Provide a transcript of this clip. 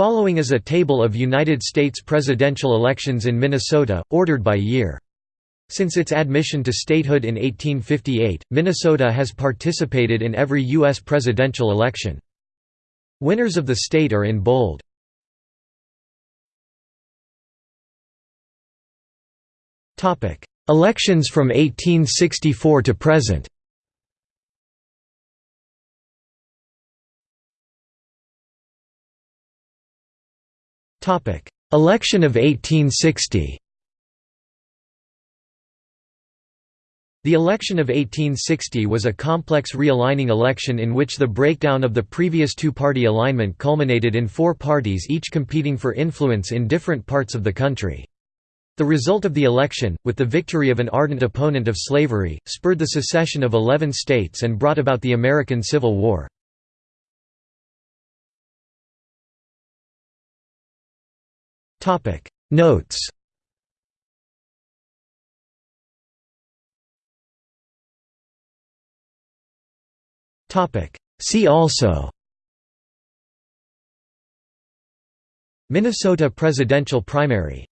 Following is a table of United States presidential elections in Minnesota, ordered by year. Since its admission to statehood in 1858, Minnesota has participated in every U.S. presidential election. Winners of the state are in bold. Elections from 1864 to present Election of 1860 The election of 1860 was a complex realigning election in which the breakdown of the previous two-party alignment culminated in four parties each competing for influence in different parts of the country. The result of the election, with the victory of an ardent opponent of slavery, spurred the secession of eleven states and brought about the American Civil War. Notes. See also. Minnesota presidential primary